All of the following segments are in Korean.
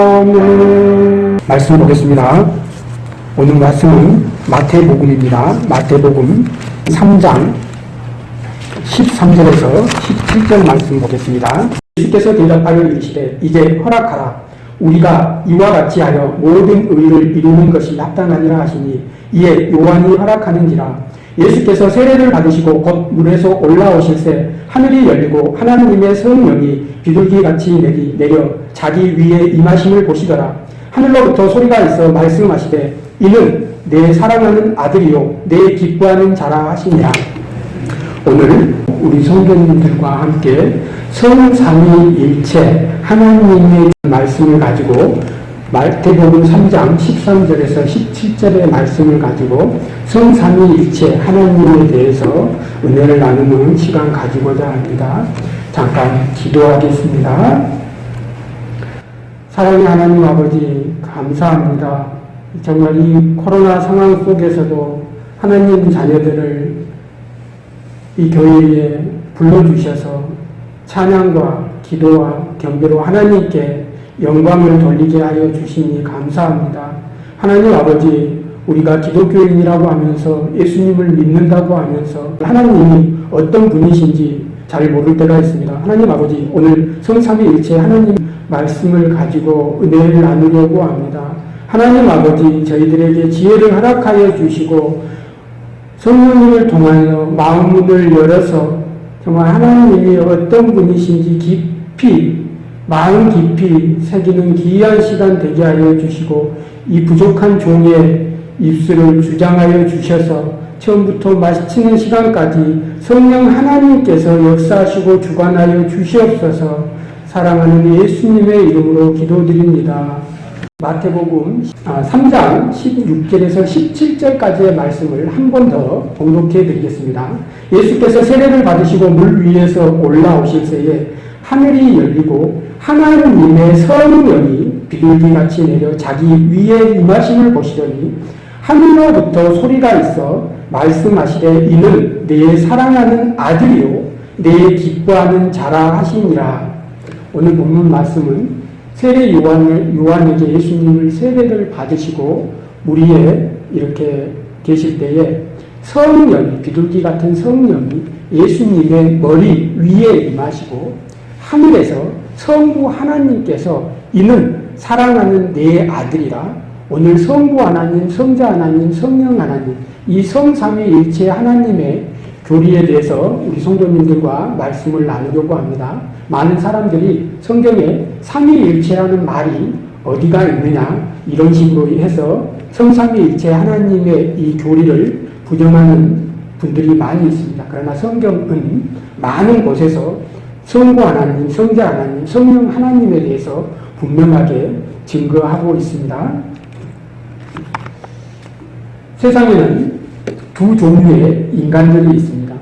아멘 말씀 보겠습니다. 오늘 말씀은 마태복음입니다. 마태복음 3장 13절에서 17절 말씀 보겠습니다. 예수께서 대답하여 이르시되 이제 허락하라 우리가 이와 같이 하여 모든 의를 이루는 것이 합당하니라 하시니 이에 요한이 허락하는지라 예수께서 세례를 받으시고 곧 물에서 올라오실새 하늘이 열리고 하나님의 성령이 비둘기같이 내리, 내려 자기 위에 임하심을 보시더라. 하늘로부터 소리가 있어 말씀하시되 이는 내 사랑하는 아들이요 내 기뻐하는 자라 하시니라. 오늘 우리 성도님들과 함께 성삼위일체 하나님의 말씀을 가지고 마태복음 3장 13절에서 17절의 말씀을 가지고 성삼위일체 하나님에 대해서 은혜를 나누는 시간 가지고자 합니다. 잠깐 기도하겠습니다. 사랑의 하나님 아버지 감사합니다. 정말 이 코로나 상황 속에서도 하나님 자녀들을 이 교회에 불러주셔서 찬양과 기도와 경배로 하나님께 영광을 돌리게 하여 주시니 감사합니다. 하나님 아버지 우리가 기독교인이라고 하면서 예수님을 믿는다고 하면서 하나님이 어떤 분이신지 잘 모를 때가 있습니다. 하나님 아버지 오늘 성삼위일체 하나님 말씀을 가지고 은혜를 나누려고 합니다. 하나님 아버지 저희들에게 지혜를 허락하여 주시고 성령님을 통하여 마음문을 열어서 정말 하나님이 어떤 분이신지 깊이 마음 깊이 새기는 기이한 시간 되게 하여 주시고 이 부족한 종의 입술을 주장하여 주셔서 처음부터 마치는 시간까지 성령 하나님께서 역사하시고 주관하여 주시옵소서 사랑하는 예수님의 이름으로 기도드립니다. 마태복음 3장 아, 16절에서 17절까지의 말씀을 한 번더 공독해 드리겠습니다. 예수께서 세례를 받으시고 물 위에서 올라오실 새에 하늘이 열리고 하나님의 성령이 비둘기같이 내려 자기 위에 임하심을 보시더니 하늘로부터 소리가 있어 말씀하시되 이는 내 사랑하는 아들이요 내 기뻐하는 자라 하시니라. 오늘 본문 말씀은 세례 요한을, 요한에게 예수님을 세례를 받으시고 무리에 이렇게 계실 때에 성령이 비둘기 같은 성령이 예수님의 머리 위에 임하시고 하늘에서 성부 하나님께서 이는 사랑하는 내 아들이라 오늘 성부 하나님, 성자 하나님, 성령 하나님 이 성삼위일체 하나님의 교리에 대해서 우리 성도님들과 말씀을 나누려고 합니다. 많은 사람들이 성경에 삼위일체라는 말이 어디가 있느냐 이런 식으로 해서 성삼위일체 하나님의 이 교리를 부정하는 분들이 많이 있습니다. 그러나 성경은 많은 곳에서 성부 하나님, 성자 하나님, 성령 하나님에 대해서 분명하게 증거하고 있습니다. 세상에는 두 종류의 인간들이 있습니다.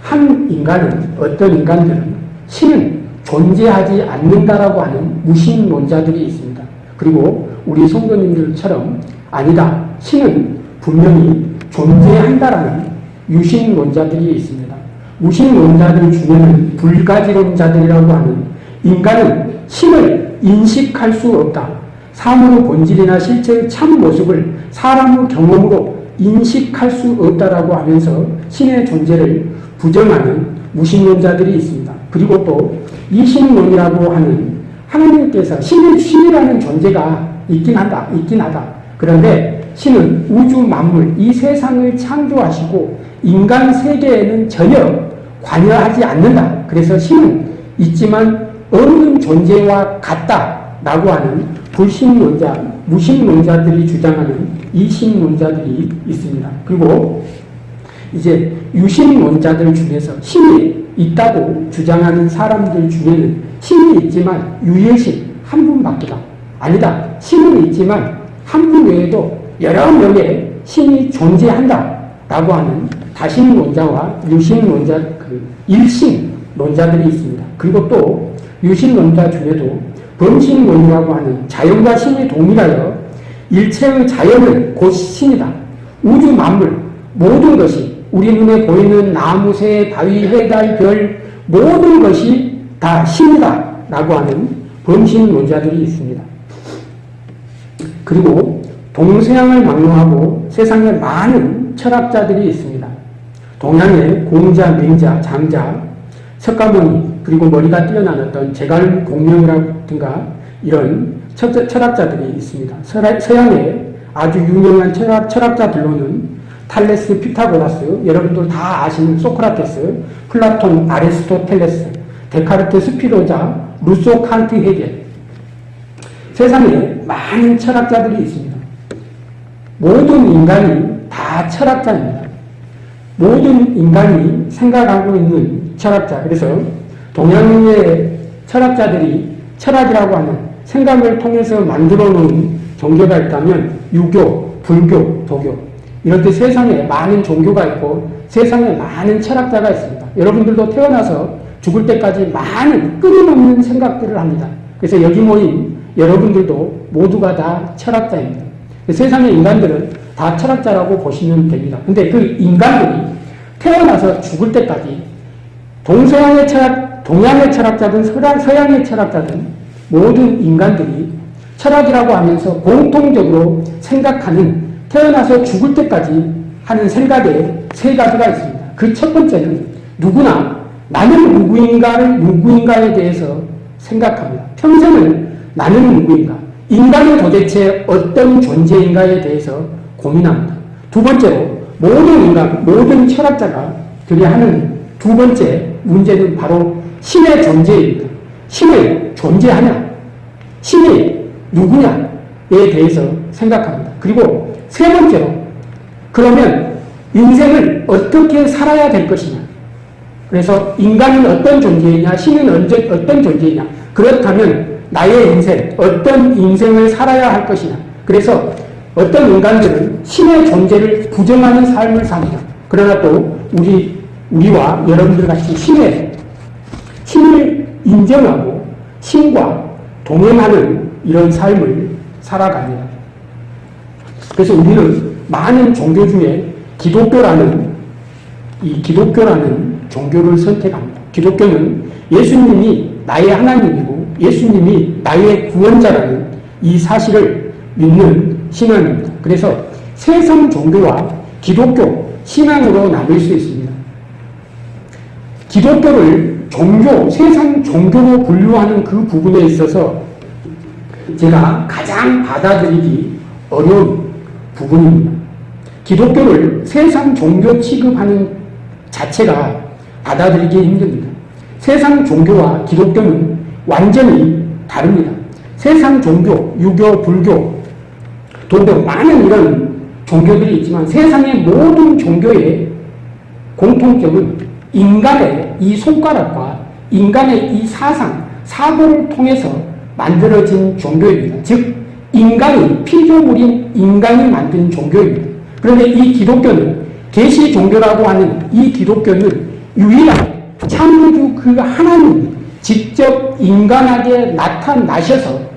한 인간은 어떤 인간들은 신은 존재하지 않는다라고 하는 무신론자들이 있습니다. 그리고 우리 성도님들처럼 아니다. 신은 분명히 존재한다라는 유신론자들이 있습니다. 무신론자들 중에는 불가지론자들이라고 하는 인간은 신을 인식할 수 없다. 사물의 본질이나 실체의 참 모습을 사람의 경험으로 인식할 수 없다라고 하면서 신의 존재를 부정하는 무신론자들이 있습니다. 그리고 또 이신론이라고 하는 하나님께서 신의 신이라는 존재가 있긴 한다, 있긴 하다. 그런데 신은 우주 만물, 이 세상을 창조하시고 인간 세계에는 전혀 관여하지 않는다. 그래서 신은 있지만 없는 존재와 같다라고 하는 불신론자, 무신론자들이 주장하는 이신론자들이 있습니다. 그리고 이제 유신론자들 중에서 신이 있다고 주장하는 사람들 중에는 신이 있지만 유일신 한 분밖에다. 아니다. 신은 있지만 한 분 외에도 여러 명의 신이 존재한다. 라고 하는 다신론자와 유신론자, 그 일신론자들이 있습니다. 그리고 또 유신론자 중에도 범신론이라고 하는 자연과 신이 동일하여 일체의 자연은 곧 신이다. 우주 만물 모든 것이 우리 눈에 보이는 나무, 새, 바위, 해달, 별, 모든 것이 다 신이다 라고 하는 범신론자들이 있습니다. 그리고 동서양을 막론하고 세상에 많은 철학자들이 있습니다. 동양의 공자, 맹자, 장자, 석가모니 그리고 머리가 뛰어난 어떤 제갈 공명이라든가 이런 철 학자들이 있습니다. 서양의 아주 유명한 철학, 철학자들로는 탈레스, 피타고라스, 여러분들 다 아시는 소크라테스, 플라톤, 아리스토텔레스, 데카르트, 스피노자, 루소, 칸트, 헤겔 세상에 많은 철학자들이 있습니다. 모든 인간이 다 철학자입니다. 모든 인간이 생각하고 있는 철학자. 그래서 동양의 철학자들이 철학이라고 하는 생각을 통해서 만들어 놓은 종교가 있다면 유교, 불교, 도교 이렇게 세상에 많은 종교가 있고 세상에 많은 철학자가 있습니다. 여러분들도 태어나서 죽을 때까지 많은 끊임없는 생각들을 합니다. 그래서 여기 모인 여러분들도 모두가 다 철학자입니다. 세상의 인간들은 다 철학자라고 보시면 됩니다. 근데 그 인간들이 태어나서 죽을 때까지 동서양의 철학, 동양의 철학자든 서양의 철학자든 모든 인간들이 철학이라고 하면서 공통적으로 생각하는 태어나서 죽을 때까지 하는 생각에 세 가지가 있습니다. 그 첫 번째는 누구나 나는 누구인가를 누구인가에 대해서 생각합니다. 평생을 나는 누구인가, 인간은 도대체 어떤 존재인가에 대해서 고민합니다. 두 번째로 모든 인간, 모든 철학자가 그리 하는 두 번째 문제는 바로 신의 존재입니다. 신이 존재하냐? 신이 누구냐에 대해서 생각합니다. 그리고 세 번째로 그러면 인생을 어떻게 살아야 될 것이냐? 그래서 인간은 어떤 존재이냐? 신은 언제, 어떤 존재이냐? 그렇다면 나의 인생, 어떤 인생을 살아야 할 것이냐? 그래서 어떤 인간들은 신의 존재를 부정하는 삶을 삽니다. 그러나 또 우리, 우리와 여러분들 같이 신의, 신을 인정하고 신과 동행하는 이런 삶을 살아갑니다. 그래서 우리는 많은 종교 중에 기독교라는 이 기독교라는 종교를 선택합니다. 기독교는 예수님이 나의 하나님이고 예수님이 나의 구원자라는 이 사실을 믿는 신앙입니다. 그래서 세상 종교와 기독교 신앙으로 나눌 수 있습니다. 기독교를 종교, 세상 종교로 분류하는 그 부분에 있어서 제가 가장 받아들이기 어려운 부분입니다. 기독교를 세상 종교 취급하는 자체가 받아들이기 힘듭니다. 세상 종교와 기독교는 완전히 다릅니다. 세상 종교, 유교, 불교, 도교, 많은 이런 종교들이 있지만 세상의 모든 종교의 공통점은 인간의 이 손가락과 인간의 이 사상, 사고를 통해서 만들어진 종교입니다. 즉, 인간이 피조물인 인간이 만든 종교입니다. 그런데 이 기독교는 계시 종교라고 하는 이 기독교는 유일하게 참우주 그 하나님 직접 인간에게 나타나셔서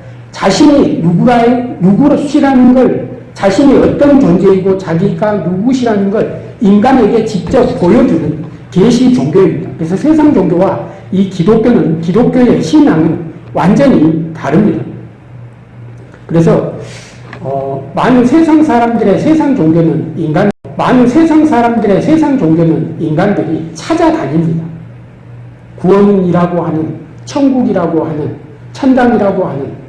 자신이 누구라, 누구시라는 걸 자신이 어떤 존재이고 자기가 누구시라는 걸 인간에게 직접 보여주는 계시 종교입니다. 그래서 세상 종교와 이 기독교는 기독교의 신앙은 완전히 다릅니다. 그래서 어, 많은 세상 사람들의 세상 종교는 인간 많은 세상 사람들의 세상 종교는 인간들이 찾아다닙니다. 구원이라고 하는 천국이라고 하는 천당이라고 하는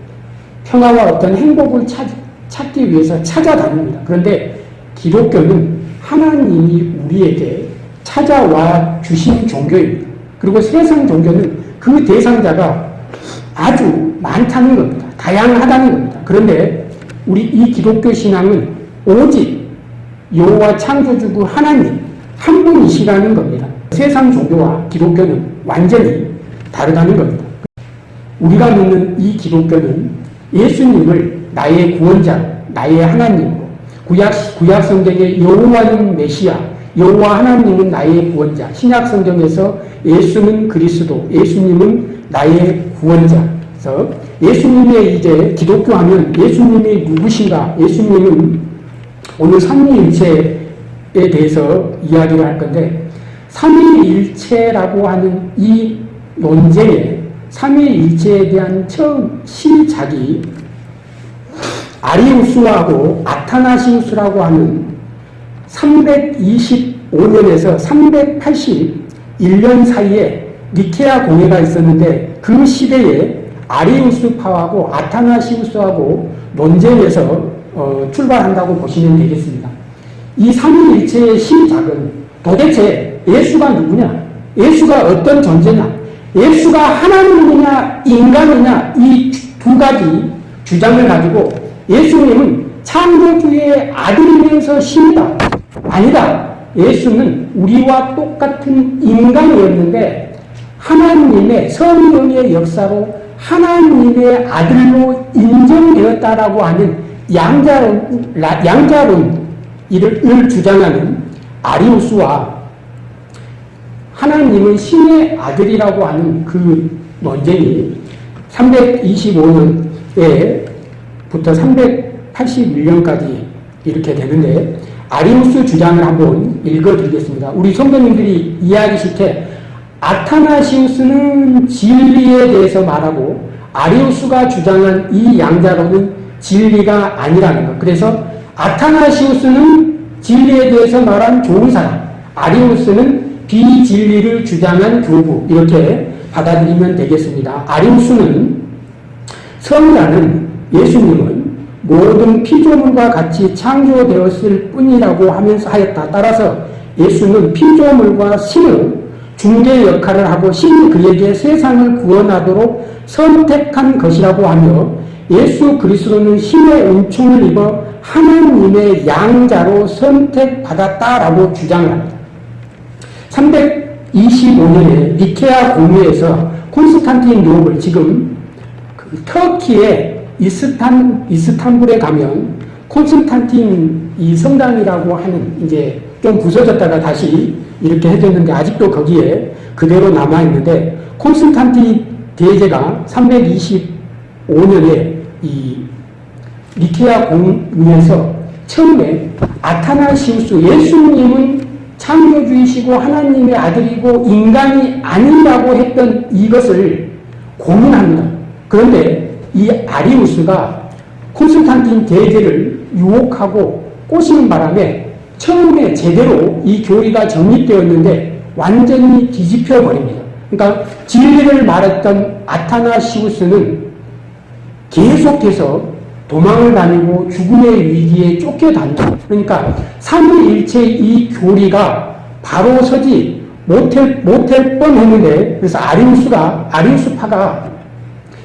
평화와 어떤 행복을 찾, 찾기 위해서 찾아다닙니다. 그런데 기독교는 하나님이 우리에게 찾아와 주신 종교입니다. 그리고 세상 종교는 그 대상자가 아주 많다는 겁니다. 다양하다는 겁니다. 그런데 우리 이 기독교 신앙은 오직 여호와 창조주구 하나님 한 분이시라는 겁니다. 세상 종교와 기독교는 완전히 다르다는 겁니다. 우리가 믿는 이 기독교는 예수님을 나의 구원자, 나의 하나님, 구약, 구약 성경의 여호와는 메시아, 여호와 하나님은 나의 구원자, 신약 성경에서 예수는 그리스도, 예수님은 나의 구원자. 그래서 예수님의 이제 기독교 하면 예수님이 누구신가? 예수님은 오늘 삼위일체에 대해서 이야기를 할 건데 삼위일체라고 하는 이 논쟁에 삼위일체에 대한 처음 시작이 아리우스하고 아타나시우스라고 하는 325년에서 381년 사이에 니케아 공회가 있었는데 그 시대에 아리우스파하고 아타나시우스하고 논쟁에서 어, 출발한다고 보시면 되겠습니다. 이 삼위일체의 시작은 도대체 예수가 누구냐? 예수가 어떤 존재냐? 예수가 하나님이냐 인간이냐 이 두 가지 주장을 가지고 예수님은 창조주의 아들이면서 신이다. 아니다. 예수는 우리와 똑같은 인간이었는데 하나님의 성령의 역사로 하나님의 아들로 인정되었다라고 하는 양자론, 양자론 이를 주장하는 아리우스와 하나님은 신의 아들이라고 하는 그 논쟁이 325년에 부터 381년까지 이렇게 되는데 아리우스 주장을 한번 읽어드리겠습니다. 우리 성도님들이 이해하기 쉽게 아타나시우스는 진리에 대해서 말하고 아리우스가 주장한 이 양자로는 진리가 아니라는 것. 그래서 아타나시우스는 진리에 대해서 말한 좋은 사람, 아리우스는 비진리를 주장한 교부 이렇게 받아들이면 되겠습니다. 아리우스는 성자는 예수님은 모든 피조물과 같이 창조되었을 뿐이라고 하면서 하였다. 따라서 예수는 피조물과 신의 중개 역할을 하고 신이 그에게 세상을 구원하도록 선택한 것이라고 하며 예수 그리스도는 신의 은총을 입어 하나님의 양자로 선택받았다라고 주장을 합니다. 325년에 니케아 공회에서 콘스탄틴 노블 지금 그 터키의 이스탄 이스탄불에 가면 콘스탄틴 이 성당이라고 하는 이제 좀 부서졌다가 다시 이렇게 해줬는데 아직도 거기에 그대로 남아 있는데 콘스탄틴 대제가 325년에 이 니케아 공회에서 처음에 아타나시우스 예수님은 창조주이시고 하나님의 아들이고 인간이 아니라고 했던 이것을 고민합니다. 그런데 이 아리우스가 콘스탄틴 대제를 유혹하고 꼬시는 바람에 처음에 제대로 이 교리가 정립되었는데 완전히 뒤집혀 버립니다. 그러니까 진리를 말했던 아타나시우스는 계속해서 도망을 다니고 죽음의 위기에 쫓겨다니다 그러니까 삼위일체 이 교리가 바로 서지 못할, 못할 뻔 했는데, 그래서 아리우스가, 아리우스파가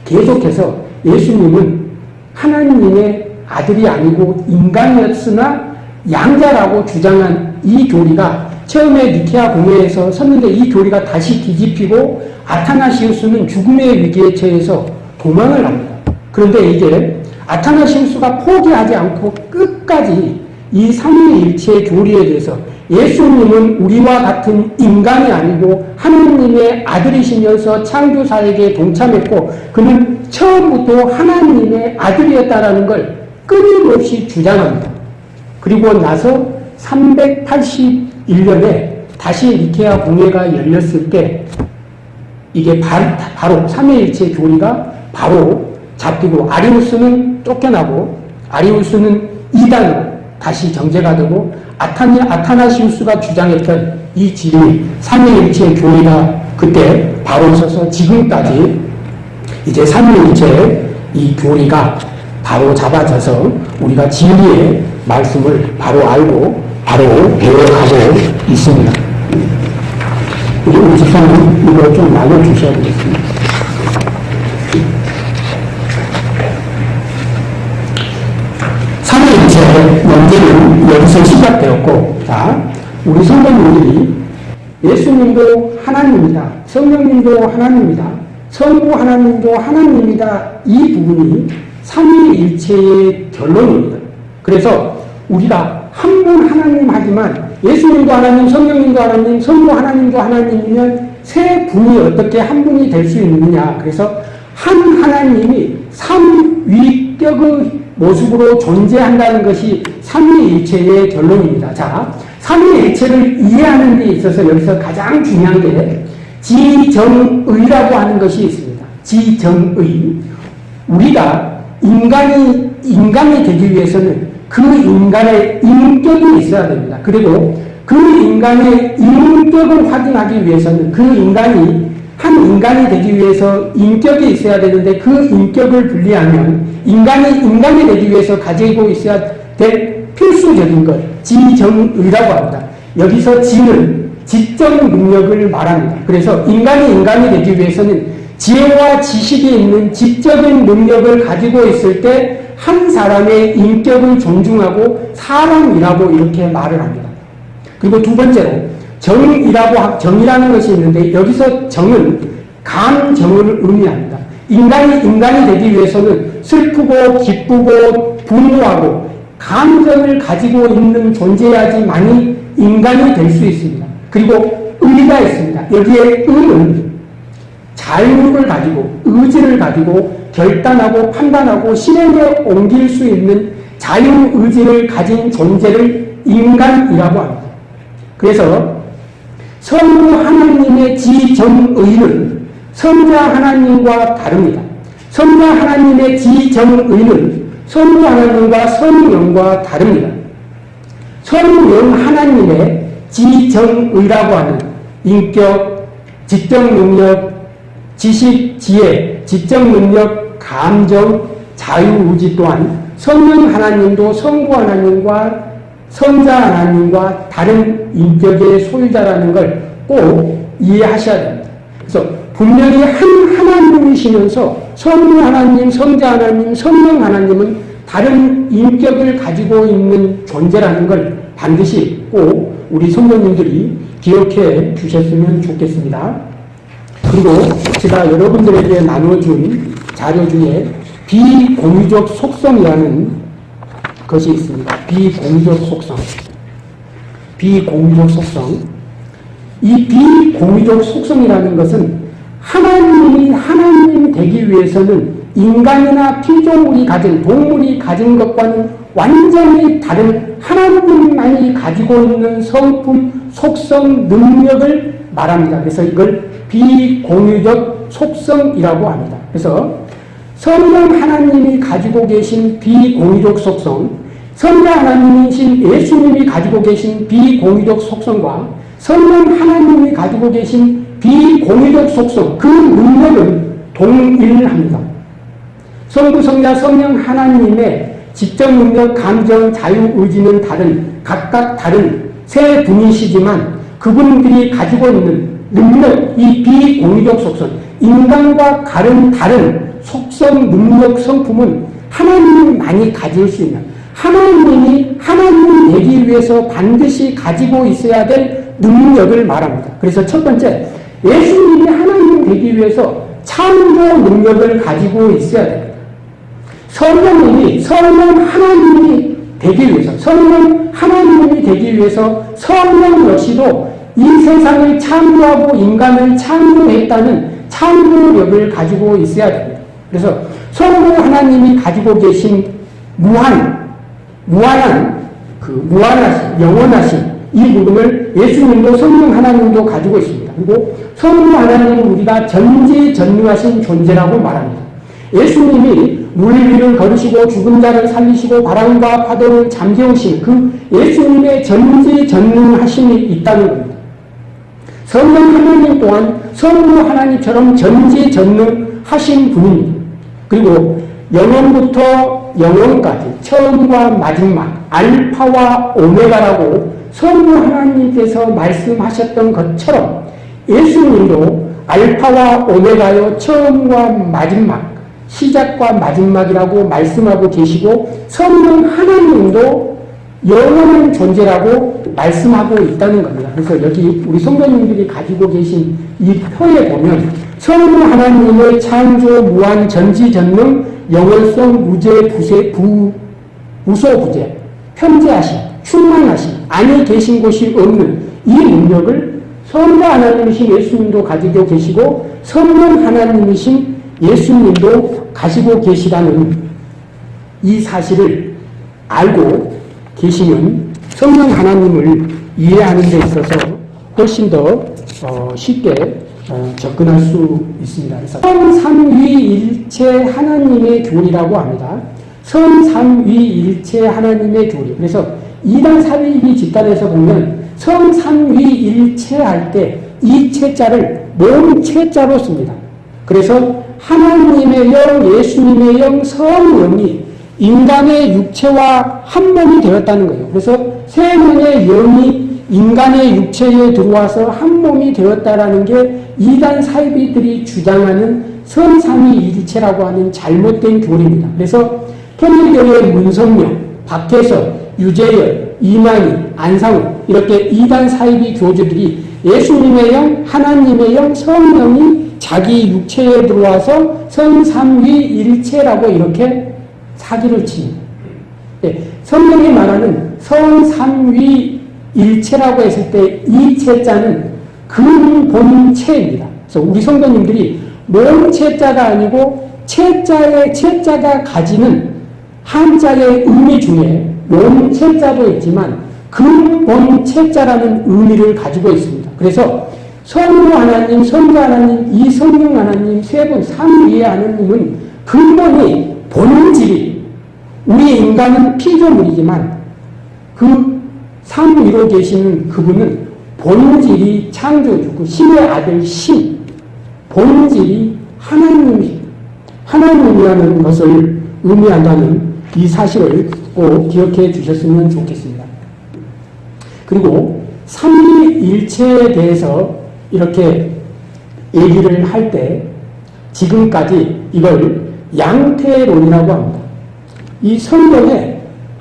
계속해서 예수님은 하나님의 아들이 아니고 인간이었으나 양자라고 주장한 이 교리가 처음에 니케아 공회에서 섰는데 이 교리가 다시 뒤집히고 아타나시우스는 죽음의 위기에 처해서 도망을 합니다. 그런데 이게 아타나시우스가 포기하지 않고 끝까지 이 삼위일체의 교리에 대해서 예수님은 우리와 같은 인간이 아니고 하나님의 아들이시면서 창조사에게 동참했고 그는 처음부터 하나님의 아들이었다라는 걸 끊임없이 주장합니다. 그리고 나서 381년에 다시 니케아 공회가 열렸을 때 이게 바로 삼위일체 교리가 바로 잡히고 아리우스는 쫓겨나고 아리우스는 이단으로 다시 정제가 되고 아타니, 아타나시우스가 주장했던 이 진리, 삼위일체의 교리가 그때 바로 서서 지금까지 이제 삼위일체의 이 교리가 바로 잡아져서 우리가 진리의 말씀을 바로 알고 바로 배워가고 있습니다. 우리 집사님 이거 좀 나눠주셔야 되겠습니다. 삼위일체의 논쟁은 여기서 시작되었고, 자, 우리 성도님들이 예수님도 하나님이다. 성령님도 하나님이다. 성부 하나님도 하나님이다. 이 부분이 삼위일체의 결론입니다. 그래서 우리가 한 분 하나님 하지만 예수님도 하나님, 성령님도 하나님, 성부 하나님도 하나님이면 세 분이 어떻게 한 분이 될 수 있느냐. 그래서 한 하나님이 삼위격의 모습으로 존재한다는 것이 삼위일체의 결론입니다. 자, 삼위일체를 이해하는 데 있어서 여기서 가장 중요한 게 지정의라고 하는 것이 있습니다. 지정의. 우리가 인간이 인간이 되기 위해서는 그 인간의 인격이 있어야 됩니다. 그리고 그 인간의 인격을 확인하기 위해서는 그 인간이 한 인간이 되기 위해서 인격이 있어야 되는데 그 인격을 분리하면 인간이 인간이 되기 위해서 가지고 있어야 될 필수적인 것, 지정의라고 합니다. 여기서 지는 지적 능력을 말합니다. 그래서 인간이 인간이 되기 위해서는 지혜와 지식이 있는 지적인 능력을 가지고 있을 때 한 사람의 인격을 존중하고 사람이라고 이렇게 말을 합니다. 그리고 두 번째로 정이라고 정이라는 것이 있는데 여기서 정은 감정을 의미합니다. 인간이 인간이 되기 위해서는 슬프고 기쁘고 분노하고 감정을 가지고 있는 존재야지만이 인간이 될 수 있습니다. 그리고 의가 있습니다. 여기에 의는 자유를 가지고 의지를 가지고 결단하고 판단하고 실행에 옮길 수 있는 자유의지를 가진 존재를 인간이라고 합니다. 그래서 성부 하나님의 지정의는 성자 하나님과 다릅니다. 성자 하나님의 지정의는 성부 하나님과 성령과 다릅니다. 성령 하나님의 지정의라고 하는 인격, 지적 능력, 지식, 지혜, 지적 능력, 감정, 자유의지 또한 성령 하나님도 성부 하나님과 성자 하나님과 다른 인격의 소유자라는 걸 꼭 이해하셔야 됩니다. 그래서 분명히 한 하나님이시면서 성부 하나님, 성자 하나님, 성령 하나님은 다른 인격을 가지고 있는 존재라는 걸 반드시 꼭 우리 성도님들이 기억해 주셨으면 좋겠습니다. 그리고 제가 여러분들에게 나눠준 자료 중에 비공유적 속성이라는 것이 있습니다. 비공유적 속성. 비공유적 속성. 이 비공유적 속성이라는 것은 하나님이 하나님 되기 위해서는 인간이나 피조물이 가진 동물이 가진 것과는 완전히 다른 하나님만이 가지고 있는 성품, 속성, 능력을 말합니다. 그래서 이걸 비공유적 속성이라고 합니다. 그래서 성령 하나님이 가지고 계신 비공유적 속성, 성자 하나님이신 예수님이 가지고 계신 비공유적 속성과 성령 하나님이 가지고 계신 비공유적 속성, 그 능력은 동일합니다. 성부, 성자, 성령 하나님의 지적 능력, 감정, 자유, 의지는 다른, 각각 다른 세 분이시지만 그분들이 가지고 있는 능력, 이 비공유적 속성, 인간과 다른 다른 속성, 능력, 성품은 하나님이 많이 가질 수 있는 하나님이 하나님이 되기 위해서 반드시 가지고 있어야 될 능력을 말합니다. 그래서 첫 번째, 예수님이 하나님 되기 위해서 창조 능력을 가지고 있어야 됩니다. 성령님이 성령 하나님이 되기 위해서 성령 하나님이 되기 위해서 성령 역시도 이 세상을 창조하고 인간을 창조했다는 창조력을 가지고 있어야 됩니다. 그래서 성부 하나님이 가지고 계신 무한, 무한한, 그 무한하신, 영원하신 이 부분을 예수님도 성령 하나님도 가지고 있습니다. 그리고 성부 하나님은 우리가 전지전능하신 존재라고 말합니다. 예수님이 물 위를 걸으시고 죽은 자를 살리시고 바람과 파도를 잠재우신 그 예수님의 전지전능하심이 있다는 겁니다. 성령 하나님 또한 성부 하나님처럼 전지전능하신 분입니다. 그리고 영원부터 영원까지 처음과 마지막 알파와 오메가라고 성부 하나님께서 말씀하셨던 것처럼 예수님도 알파와 오메가요 처음과 마지막 시작과 마지막이라고 말씀하고 계시고 성령 하나님도 영원한 존재라고 말씀하고 있다는 겁니다. 그래서 여기 우리 성도님들이 가지고 계신 이 표에 보면 성부 하나님의 창조 무한 전지전능 영원성 무죄 부세 부 무소 부재 편재하심 충만하심 안에 계신 곳이 없는 이 능력을 성부 하나님이신 예수님도 가지고 계시고 성령 하나님이신 예수님도 가지고 계시다는 이 사실을 알고 계시면 성령 하나님을 이해하는 데 있어서 훨씬 더 어, 쉽게 어, 접근할 수 있습니다. 그래서 성삼위일체 하나님의 교리라고 합니다. 성삼위일체 하나님의 교리. 그래서 이단 사비비 집단에서 보면 성삼위일체 할 때 이 체자를 몸체자로 씁니다. 그래서 하나님의 영, 예수님의 영, 성령이 인간의 육체와 한 몸이 되었다는 거예요. 그래서 세 명의 영이 인간의 육체에 들어와서 한 몸이 되었다라는 게 이단 사이비들이 주장하는 선삼위일체라고 하는 잘못된 교리입니다. 그래서 통일교의 문성명, 박태석, 유재열, 이만희, 안상우 이렇게 이단 사이비 교주들이 예수님의 영, 하나님의 영, 성령이 자기 육체에 들어와서 성삼위일체라고 이렇게 사기를 칩니다. 예, 성경이 말하는 성삼위 일체라고 했을 때 이 체자는 근본체입니다. 그래서 우리 성도님들이 몸체자가 아니고 체자의 체자가 가지는 한자의 의미 중에 몸체자도 있지만 근본 체자라는 의미를 가지고 있습니다. 그래서 성부 하나님, 성자 하나님, 이 성령 하나님 세 분, 삼위의 하나님은 근본이 본질이 우리 인간은 피조물이지만 그 삼위로 계시는 그분은 본질이 창조주고 그 신의 아들 신 본질이 하나님이 하나님이라는 것을 의미한다는 이 사실을 꼭 기억해 주셨으면 좋겠습니다. 그리고 삼위일체에 대해서 이렇게 얘기를 할 때 지금까지 이걸 양태론이라고 합니다. 이 성경에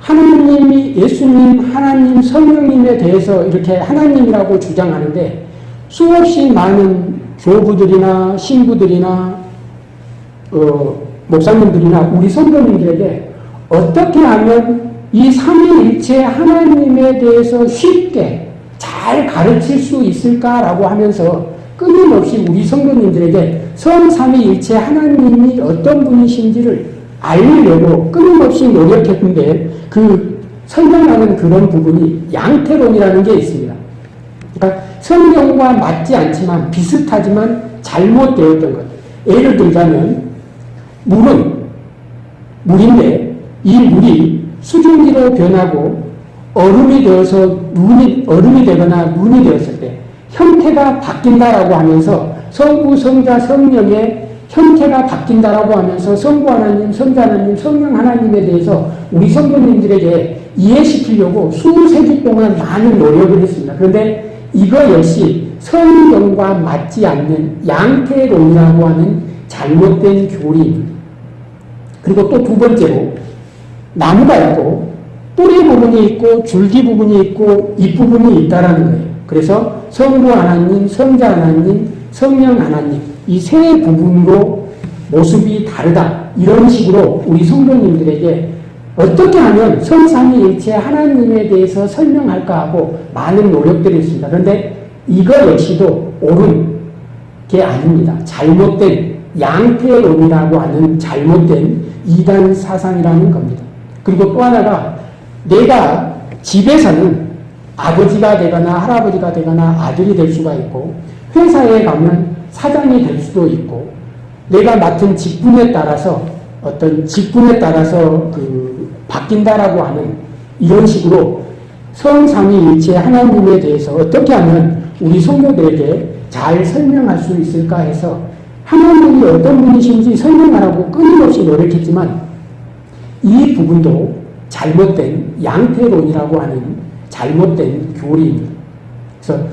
하나님이 예수님, 하나님, 성령님에 대해서 이렇게 하나님이라고 주장하는데 수없이 많은 교부들이나 신부들이나 어, 목사님들이나 우리 성도님들에게 어떻게 하면 이 삼위일체 하나님에 대해서 쉽게 잘 가르칠 수 있을까라고 하면서 끊임없이 우리 성도님들에게 성삼위일체 하나님이 어떤 분이신지를 알려고 끊임없이 노력했는데 그 설명하는 그런 부분이 양태론이라는 게 있습니다. 그러니까 성경과 맞지 않지만 비슷하지만 잘못되었던 것. 예를 들자면 물은 물인데 이 물이 수증기로 변하고 얼음이 되어서 눈이 얼음이 되거나 눈이 되었을 때 형태가 바뀐다라고 하면서 성부, 성자, 성령의 형태가 바뀐다라고 하면서 성부 하나님, 성자 하나님, 성령 하나님에 대해서 우리 성도님들에게 이해시키려고 수세기 동안 많은 노력을 했습니다. 그런데 이거 역시 성경과 맞지 않는 양태론이라고 하는 잘못된 교리입니다. 그리고 또 두 번째로 나무가 있고 뿌리 부분이 있고 줄기 부분이 있고 잎 부분이 있다라는 거예요. 그래서 성부 하나님, 성자 하나님, 성령 하나님 이 세 부분으로 모습이 다르다. 이런 식으로 우리 성도님들에게 어떻게 하면 성삼위일체 하나님에 대해서 설명할까 하고 많은 노력들이 있습니다. 그런데 이거 역시도 옳은 게 아닙니다. 잘못된 양태론이라고 하는 잘못된 이단 사상이라는 겁니다. 그리고 또 하나가 내가 집에서는 아버지가 되거나 할아버지가 되거나 아들이 될 수가 있고 회사에 가면 사장이 될 수도 있고 내가 맡은 직분에 따라서 어떤 직분에 따라서 그 바뀐다라고 하는 이런 식으로 성삼위일체 하나님에 대해서 어떻게 하면 우리 성도들에게 잘 설명할 수 있을까 해서 하나님이 어떤 분이신지 설명하라고 끊임없이 노력했지만 이 부분도 잘못된 양태론이라고 하는 잘못된 교리입니다. 그래서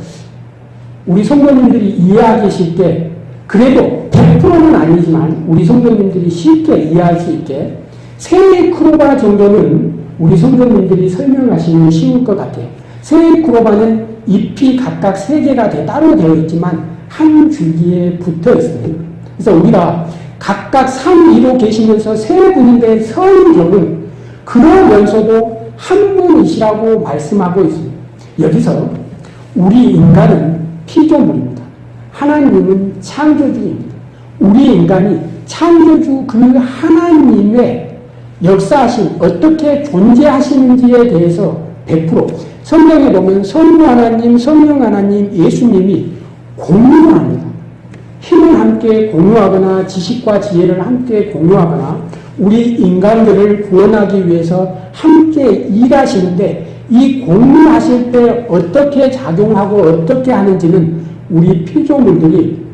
우리 성도님들이 이해하기 쉽게 그래도 100%는 아니지만 우리 성도님들이 쉽게 이해할 수 있게 세 크로바 정도는 우리 성도님들이 설명하시면 쉬울 것 같아요. 세 크로바는 잎이 각각 세 개가 따로 되어 있지만 한 줄기에 붙어 있습니다. 그래서 우리가 각각 3, 2로 계시면서 세 분인데 성경은 그러면서도 한 분이시라고 말씀하고 있습니다. 여기서 우리 인간은 피조물입니다. 하나님은 창조주입니다. 우리 인간이 창조주 그 하나님의 역사하신 어떻게 존재하시는지에 대해서 100% 성경에 보면 성부 하나님, 성령 하나님, 예수님이 공유합니다. 힘을 함께 공유하거나 지식과 지혜를 함께 공유하거나 우리 인간들을 구원하기 위해서 함께 일하시는데 이 공유하실 때 어떻게 작용하고 어떻게 하는지는 우리 피조물들이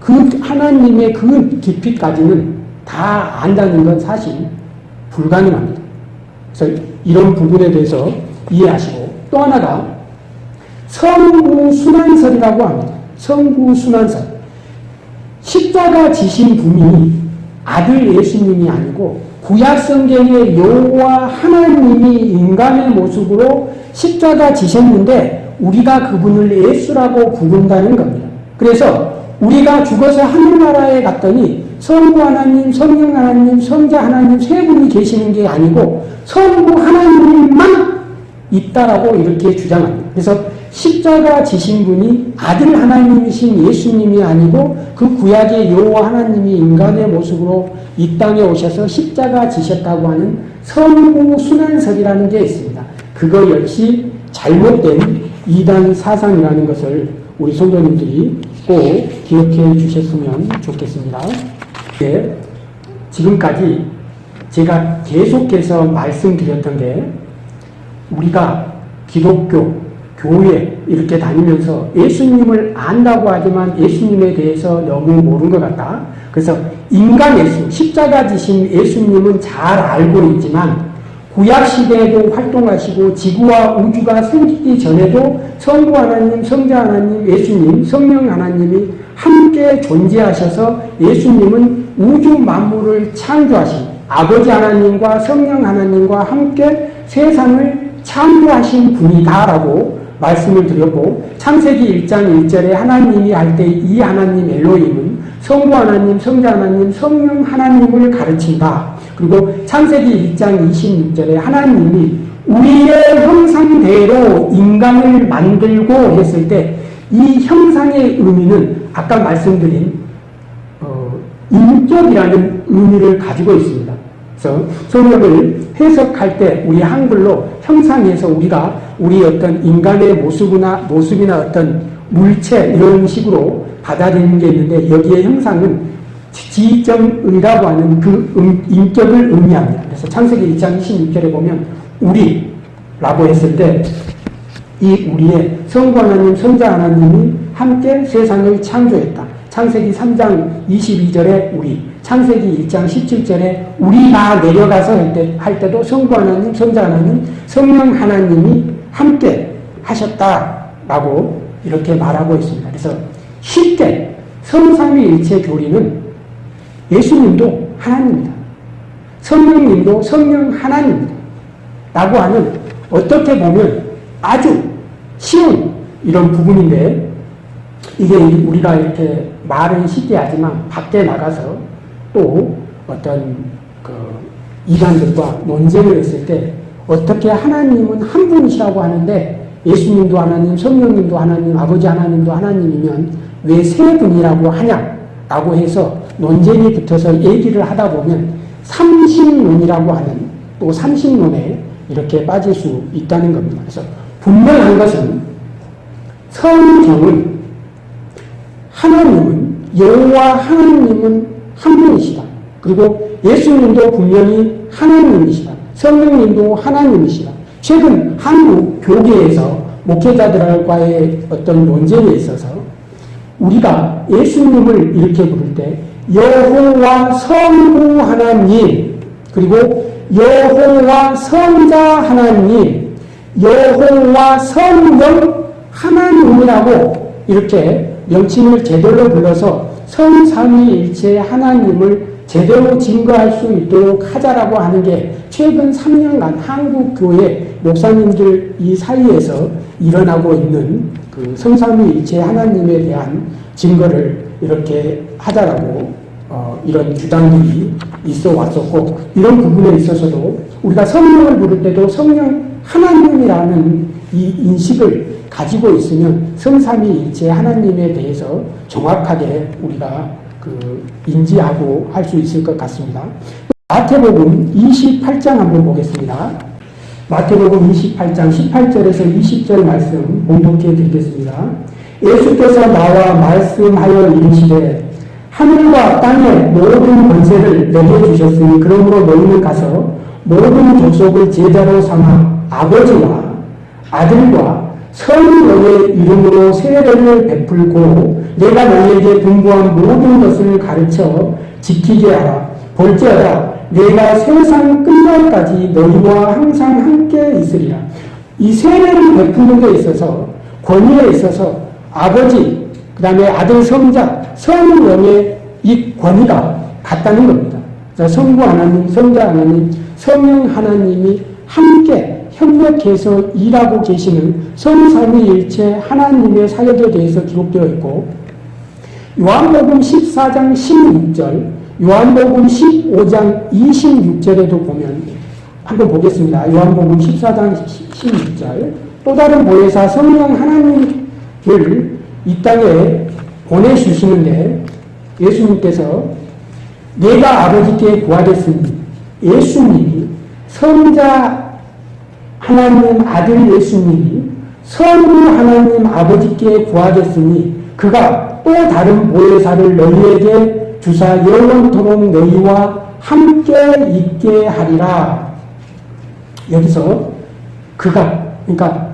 그 하나님의 그 깊이까지는 다 안다는 건 사실 불가능합니다. 그래서 이런 부분에 대해서 이해하시고 또 하나가 성부순환설이라고 합니다. 성부순환설. 십자가 지신 분이 아들 예수님이 아니고 구약 성경의 여호와 하나님이 인간의 모습으로 십자가 지셨는데 우리가 그분을 예수라고 부른다는 겁니다. 그래서 우리가 죽어서 하늘 나라에 갔더니 성부 하나님, 성령 하나님, 성자 하나님 세 분이 계시는 게 아니고 성부 하나님만 있다라고 이렇게 주장합니다. 그래서 십자가 지신 분이 아들 하나님이신 예수님이 아니고 그 구약의 여호와 하나님이 인간의 모습으로 이 땅에 오셔서 십자가 지셨다고 하는 성부 순환설이라는 게 있습니다. 그거 역시 잘못된 이단 사상이라는 것을 우리 성도님들이 꼭 기억해 주셨으면 좋겠습니다. 네, 지금까지 제가 계속해서 말씀드렸던 게 우리가 기독교, 교회 이렇게 다니면서 예수님을 안다고 하지만 예수님에 대해서 너무 모르는 것 같다. 그래서 인간 예수, 십자가 지신 예수님은 잘 알고 있지만 구약 시대에도 활동하시고 지구와 우주가 생기기 전에도 성부 하나님, 성자 하나님, 예수님, 성령 하나님이 함께 존재하셔서 예수님은 우주 만물을 창조하신 아버지 하나님과 성령 하나님과 함께 세상을 창조하신 분이다라고 말씀을 드렸고 창세기 1장 1절에 하나님이 할 때 이 하나님 엘로힘은 성부 하나님, 성자 하나님, 성령 하나님을 가르친다. 그리고 창세기 1장 26절에 하나님이 우리의 형상대로 인간을 만들고 했을 때 이 형상의 의미는 아까 말씀드린 어, 인격이라는 의미를 가지고 있습니다. 그래서 성경을 해석할 때 우리 한글로 형상에서 우리가 우리 어떤 인간의 모습이나 모습이나 어떤 물체 이런 식으로 받아들이는 게 있는데 여기에 형상은 지정의라고 하는 그 음, 인격을 의미합니다. 그래서 창세기 2장 26절에 보면 우리라고 했을 때 이 우리의 성부 하나님, 성자 하나님이 함께 세상을 창조했다. 창세기 3장 22절에 우리, 창세기 1장 17절에 우리가 내려가서 할, 때, 할 때도 성부 하나님, 성자 하나님, 성령 하나님이 함께 하셨다라고 이렇게 말하고 있습니다. 그래서 쉽게 성삼위일체 교리는 예수님도 하나님입니다. 성령님도 성령 하나님입니다. 라고 하는 어떻게 보면 아주 쉬운 이런 부분인데 이게 우리가 이렇게 말은 쉽게 하지만 밖에 나가서 또 어떤 그 이단들과 논쟁을 했을 때 어떻게 하나님은 한 분이시라고 하는데 예수님도 하나님, 성령님도 하나님, 아버지 하나님도 하나님이면 왜 세 분이라고 하냐라고 해서 논쟁이 붙어서 얘기를 하다 보면 삼신론이라고 하는 또 삼신론에 이렇게 빠질 수 있다는 겁니다. 그래서 분명한 것은 성경은 하나님은 여호와 하나님은 한 분이시다. 그리고 예수님도 분명히 하나님이시다. 성령님도 하나님이시다. 최근 한국 교계에서 목회자들과의 어떤 논쟁에 있어서 우리가 예수님을 이렇게 부를 때 여호와 성부 하나님 그리고 여호와 성자 하나님 여호와 성령 하나님이라고 이렇게 명칭을 제대로 불러서 성삼위일체 하나님을 제대로 증거할 수 있도록 하자라고 하는 게 최근 3년간 한국 교회 목사님들 이 사이에서 일어나고 있는 그 성삼위일체 하나님에 대한 증거를 이렇게 하자라고 어, 이런 주장들이 있어 왔었고 이런 부분에 있어서도 우리가 성령을 부를 때도 성령 하나님이라는 이 인식을 가지고 있으면 성삼위일체 하나님에 대해서 정확하게 우리가 그 인지하고 할 수 있을 것 같습니다. 마태복음 28장 한번 보겠습니다. 마태복음 28장 18절에서 20절 말씀 공독해 드리겠습니다. 예수께서 나와 말씀하여 이르시되 하늘과 땅의 모든 권세를 내게 주셨으니 그러므로 너희는 가서 모든 족속을 제자로 삼아 아버지와 아들과 성령의 이름으로 세례를 베풀고 내가 너희에게 분부한 모든 것을 가르쳐 지키게 하라. 볼지어다 내가 세상 끝날까지 너희와 항상 함께 있으리라. 이 세례를 베푸는 데 있어서 권위에 있어서 아버지 그 다음에 아들 성자 성령의 이 권위가 같다는 겁니다. 성부 하나님, 성자 하나님, 성령 하나님이 함께 협력해서 일하고 계시는 성삼위 일체 하나님의 사역에 대해서 기록되어 있고 요한복음 14장 16절, 요한복음 15장 26절에도 보면 한번 보겠습니다. 요한복음 14장 16절 또 다른 보혜사 성령 하나님을 이 땅에 보내주시는데 예수님께서 내가 아버지께 구하겠으니 예수님이 성자 하나님 아들 예수님이 성부 하나님 아버지께 구하겠으니 그가 또 다른 보혜사를 너희에게 주사 영원토록 너희와 함께 있게 하리라. 여기서 그가 그러니까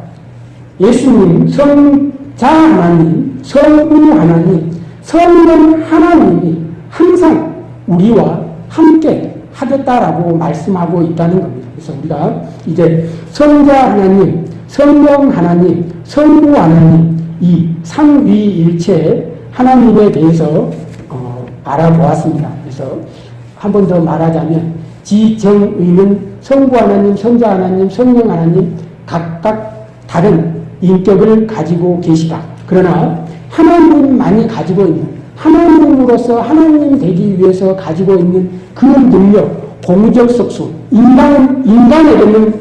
예수님 성자 하나님 성부 하나님 성령 하나님이 항상 우리와 함께 하겠다라고 말씀하고 있다는 겁니다. 그래서 우리가 이제 성자 하나님, 성령 하나님, 성부 하나님 이 삼위일체 하나님에 대해서 어, 알아보았습니다. 그래서 한 번 더 말하자면 지정의는 성부 하나님, 성자 하나님, 성령 하나님 각각 다른 인격을 가지고 계시다. 그러나 하나님만이 가지고 있는 하나님으로서 하나님 되기 위해서 가지고 있는 그 능력, 공적 속수, 인간, 인간에게는,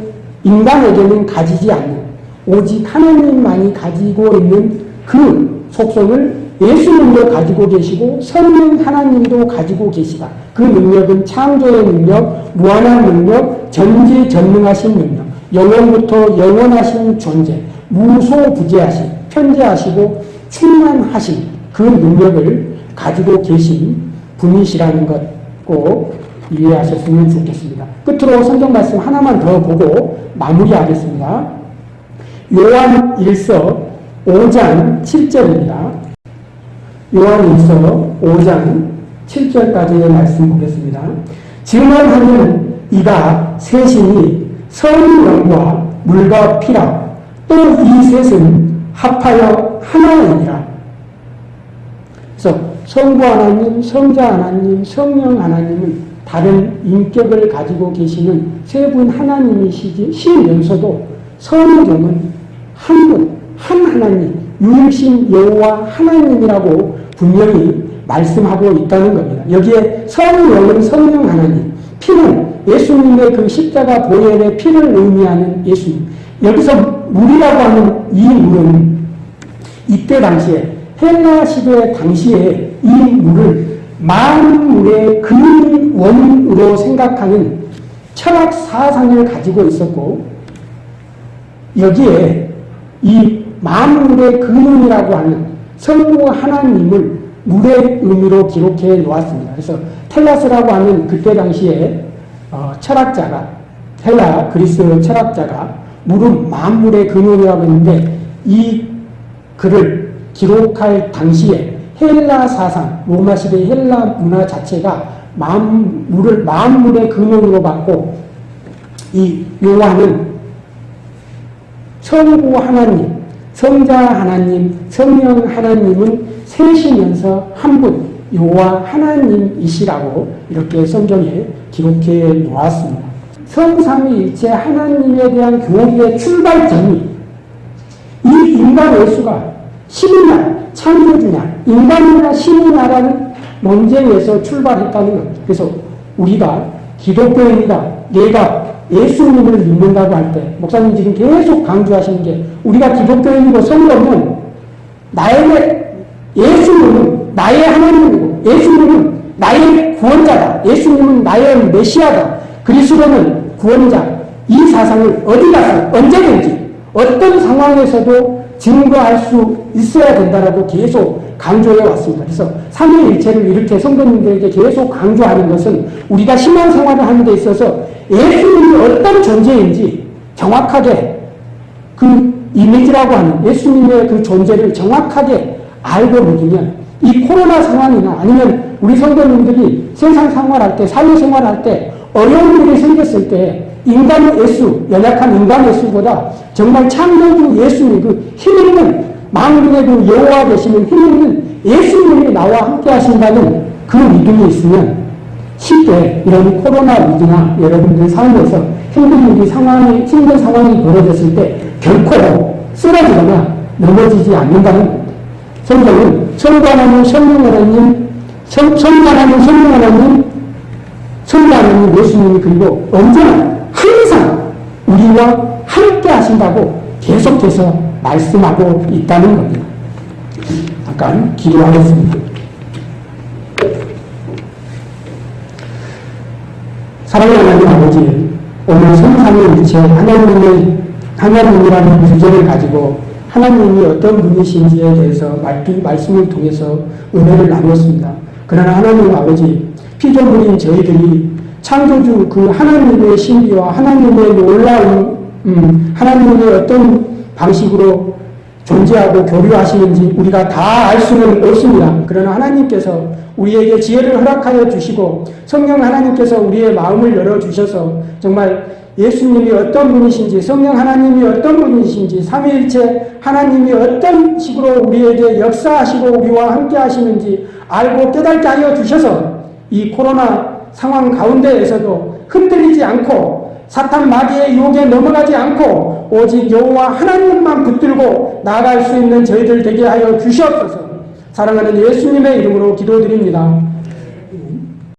인간에게는 가지지 않는 오직 하나님만이 가지고 있는 그 속성을 예수님도 가지고 계시고 성령 하나님도 가지고 계시다. 그 능력은 창조의 능력, 무한한 능력, 전지전능하신 능력, 영원부터 영원하신 존재, 무소부재하신, 편재하시고 충만하신 그 능력을 가지고 계신 분이시라는 것 꼭 이해하셨으면 좋겠습니다. 끝으로 성경 말씀 하나만 더 보고 마무리하겠습니다. 요한 1서 5장 7절입니다. 요한 1서 5장 7절까지의 말씀 보겠습니다. 증언하는 이가 셋이니 성령과 물과 피라 또 이 셋은 합하여 하나이니라. 그래서 성부 하나님, 성자 하나님, 성령 하나님은 다른 인격을 가지고 계시는 세 분 하나님이시면서도 성경은 한 분, 한 하나님, 유일신 여호와 하나님이라고 분명히 말씀하고 있다는 겁니다. 여기에 성령은 성령 하나님, 피는 예수님의 그 십자가 보혈의 피를 의미하는 예수님. 여기서 물이라고 하는 이 물은 이때 당시에 헬라 시대 당시에 이 물을 만물의 근원으로 생각하는 철학 사상을 가지고 있었고 여기에 이 만물의 근원이라고 하는 성부 하나님을 물의 의미로 기록해 놓았습니다. 그래서 텔라스라고 하는 그때 당시에 어, 철학자가 헬라 그리스 철학자가 물은 만물의 근원이라고 했는데 이 글을 기록할 당시에 헬라 사상, 로마 시대 헬라 문화 자체가 만물을 만물의 근원으로 받고 이 요한은 성부 하나님, 성자 하나님, 성령 하나님은 셋이면서 한 분, 요와 하나님이시라고 이렇게 성경에 기록해 놓았습니다. 성삼위일체 하나님에 대한 교리의 출발점이 이 인간 예수가 날, 창조주냐, 인간이나 신의 나라는 논쟁에서 출발했다는 것. 그래서 우리가 기독교인이다, 내가 예수님을 믿는다고 할 때, 목사님 지금 계속 강조하시는 게, 우리가 기독교인이고 성경은 나의 예수님은 나의 하나님이고, 예수님은 나의 구원자다. 예수님은 나의 메시아다. 그리스도는 구원자. 이 사상을 어디 가서 언제든지 어떤 상황에서도 증거할 수 있어야 된다라고 계속 강조해 왔습니다. 그래서 삼위일체를 이렇게 성도님들에게 계속 강조하는 것은 우리가 신앙생활을 하는 데 있어서 예수님이 어떤 존재인지 정확하게 그 이미지라고 하는 예수님의 그 존재를 정확하게 알고 믿으면 이 코로나 상황이나 아니면 우리 성도님들이 세상 생활할 때, 사회 생활할 때 어려운 일이 생겼을 때 인간의 예수, 연약한 인간의 예수보다 정말 창조주 예수님, 그 힘있는 만군의 그 여호와 되시는 힘있는 예수님이 나와 함께 하신다는 그 믿음이 있으면 쉽게 이런 코로나 위기나 여러분들 삶에서 힘든 일이 상황이, 힘든 상황이 벌어졌을 때 결코 쓰러지거나 넘어지지 않는다는 겁니다. 성경은 성관하는 성령 하나님, 성관하는 성령 하나님, 성관하는 예수님이 그리고 언제나 우리와 함께 하신다고 계속해서 말씀하고 있다는 겁니다. 잠깐 기도하겠습니다. 사랑하는 하나님 아버지, 오늘 성삼위일체 하나님의 하나님이라는 주제를 가지고 하나님이 어떤 분이신지에 대해서 말씀을 통해서 은혜를 나누었습니다. 그러나 하나님 아버지, 피조물인 저희들이 창조주 그 하나님의 신비와 하나님의 놀라운 음, 하나님의 어떤 방식으로 존재하고 교류하시는지 우리가 다 알 수는 없습니다. 그러나 하나님께서 우리에게 지혜를 허락하여 주시고 성령 하나님께서 우리의 마음을 열어주셔서 정말 예수님이 어떤 분이신지 성령 하나님이 어떤 분이신지 삼위일체 하나님이 어떤 식으로 우리에게 역사하시고 우리와 함께 하시는지 알고 깨닫게 하여 주셔서 이 코로나 상황 가운데에서도 흔들리지 않고 사탄 마귀의 유혹에 넘어가지 않고 오직 여호와 하나님만 붙들고 나아갈 수 있는 저희들 되게 하여 주시옵소서. 사랑하는 예수님의 이름으로 기도드립니다.